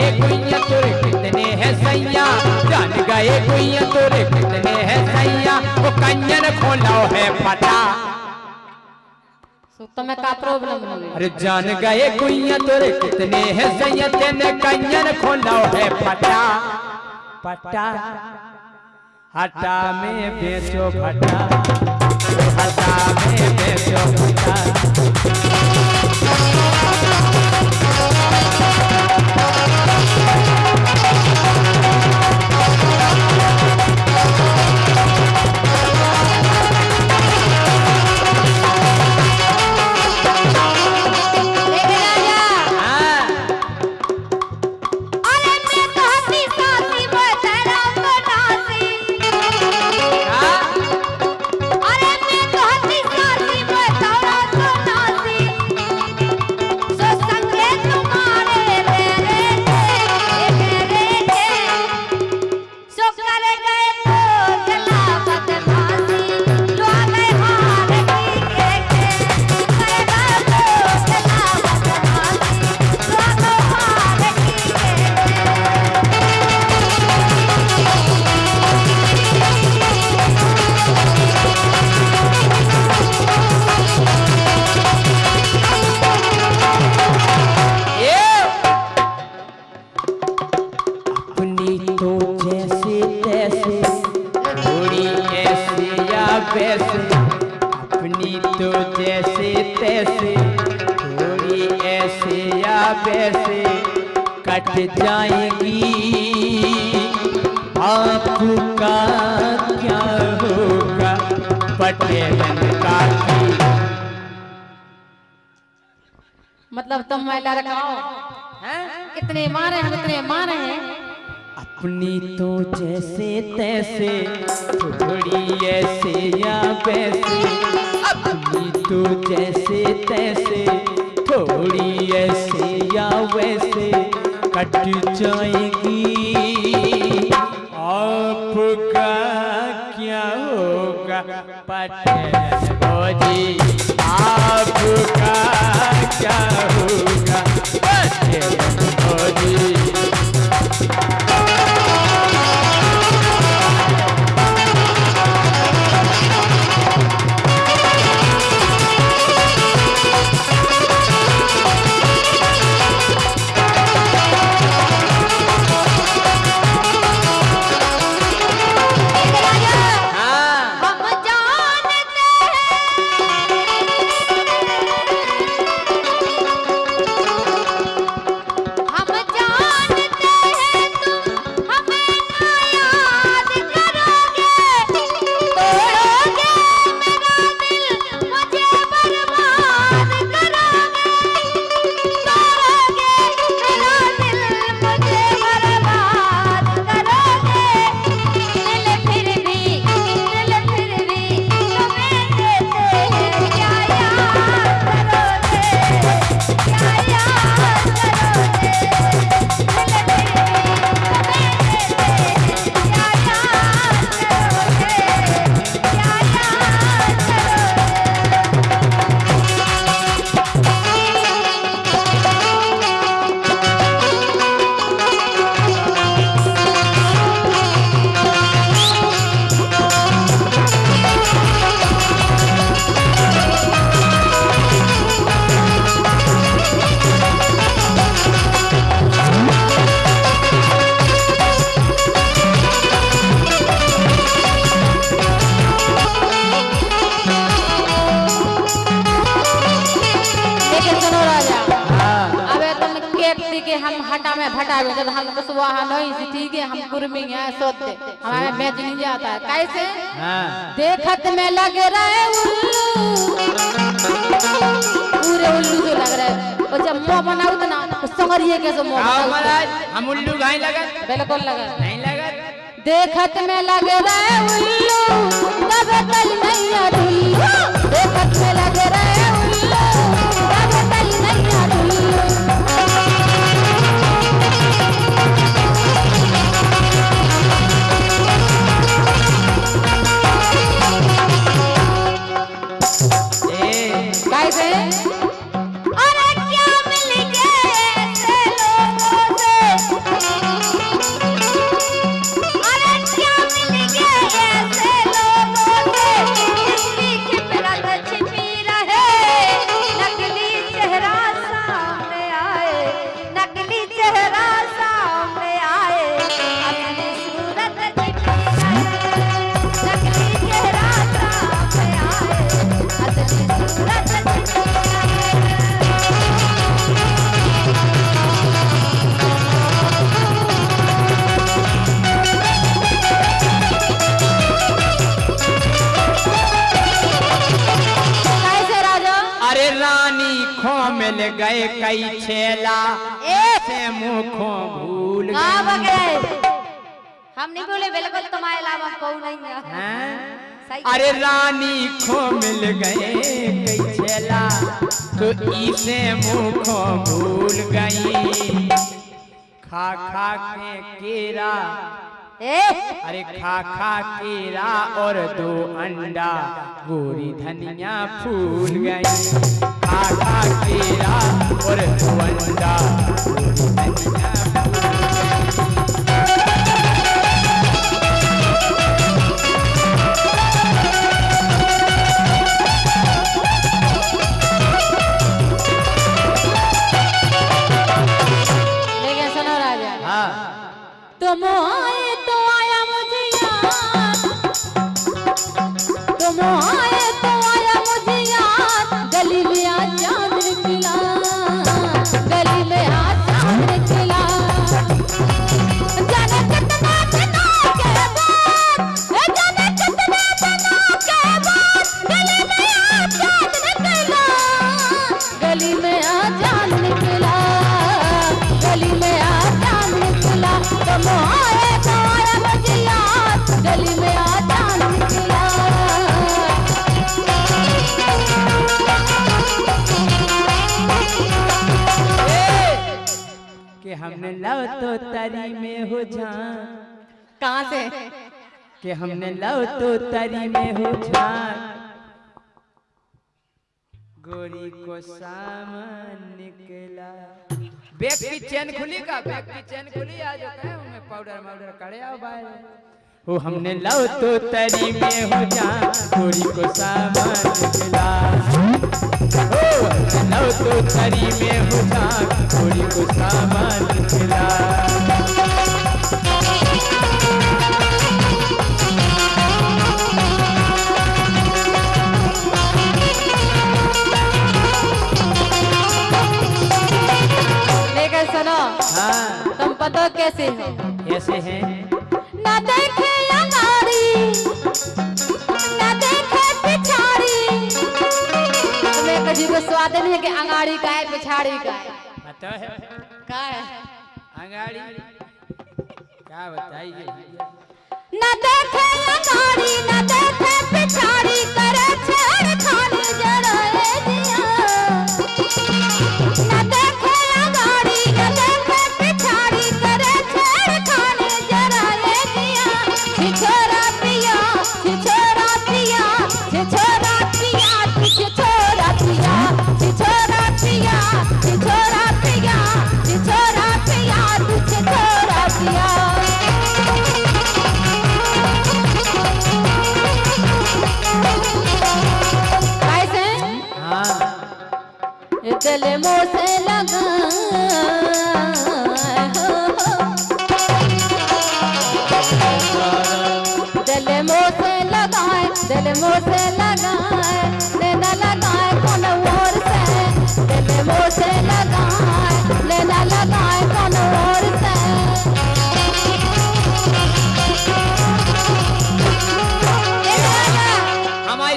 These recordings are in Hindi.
गए कुइया तोरे कितने है सैया। जान गए कुइया तोरे कितने है सैया। वो कंजन खोलाओ है पता तो मैं का प्रॉब्लम हो? अरे जान गए कुइया तोरे कितने है सैया। तेने कंजन खोलाओ है पता पता हटा में बेचो फटा। हटा में बेचो फटा। आपका क्या होगा? पटेलन का मतलब तुम मैं लड़काओ इतने मारे हम इतने मारे हैं? अपनी तो जैसे तैसे थोड़ी ऐसे या वैसे। अपनी तो जैसे तैसे थोड़ी ऐसे या वैसे। कट जाएगी भटावे जब हम कुशवाहा नहीं सी ठीक है हम कुर्मी हैं सोते। हमारे बेच नहीं जाता। है कैसे? हाँ। देखत में लग रहे उल्लू। पूरे उल्लू जो लग रहे। और जब मुँह बनाऊ तो ना तो संगरिए के जो मुँह हम उल्लू घाई लगत? बिल्कुल लगा नहीं लगत। देखत में लग रहे उल्लू। तब नैया ढुल्लू देखत में लग रहे मिल गए कई छेला। ए! से मुखों भूल गए। हम नहीं बोले बिल्कुल तुम्हारे अलावा कोई नहीं है। अरे रानी खो मिल गए कई छेला। तो इसे मुखों भूल गई। खा खा के केरा अरे खा खा केरा और दो अंडा। गोरी धनिया फूल गई। खा खा केरा और दो अंडा। गोरी धनिया हाँ। तुम आए कि हमने लव तो तरी में हो जा। कहाँ से? कि हमने लव तो तरी में हो जा। गोरी को सामान निकला। बैग की चैन खुली का? बैग की चैन खुली आज उनमें पाउडर माउडर करे आओ भाई ओ हमने लव तो तरी में हो जा गोरी को सामान निकला ओ हमने लव तो तरी में हो जा गोरी को सामान निकला लेकिन सुनो हाँ। तुम पता कैसे हो? ऐसे हैं? स्वाद नहीं है कि अंगाड़ी का है पिछाड़ी का है? पता है। का है? अंगाड़ी। क्या बताइए? ना देखे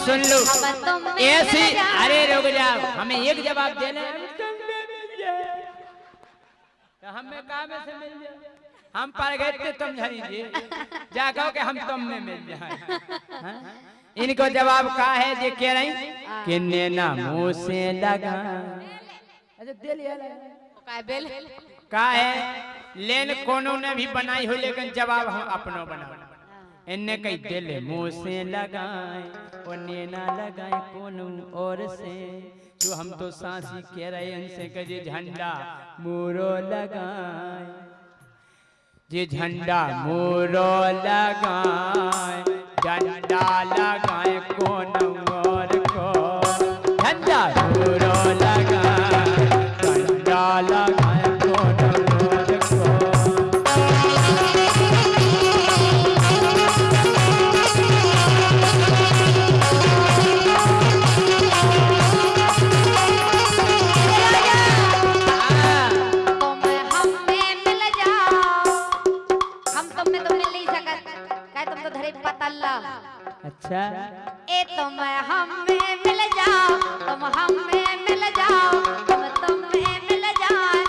सुन लो। अब तुम में ऐसी अरे रुक जाओ हमें एक जवाब देना है। तो हमें काम में से मिल जाए हम पर गए थे तुम झरीजे जा। कहो कि हम तुम में मिल जाए हाँ? इनको जवाब का है जे? कह रही कि ना मुँह से लगा। अच्छा दे लिया ले। काय बेल का है? लेन कोनो ने भी बनाई हो लेकिन जवाब हम अपनो बनाओ। इनने कई दिल मुँह से लगाए और नैना लगाए कोनो और से तो हम तो सांसी कह रहे हैं इनसे कजे झंडा मोरो लगाए जे झंडा मोरो लगाए झंडा लगाए कोनो अल्लाह अच्छा। ए तुम हम में मिल जाओ तुम हम में मिल जाओ तुम तुम में मिल जाओ।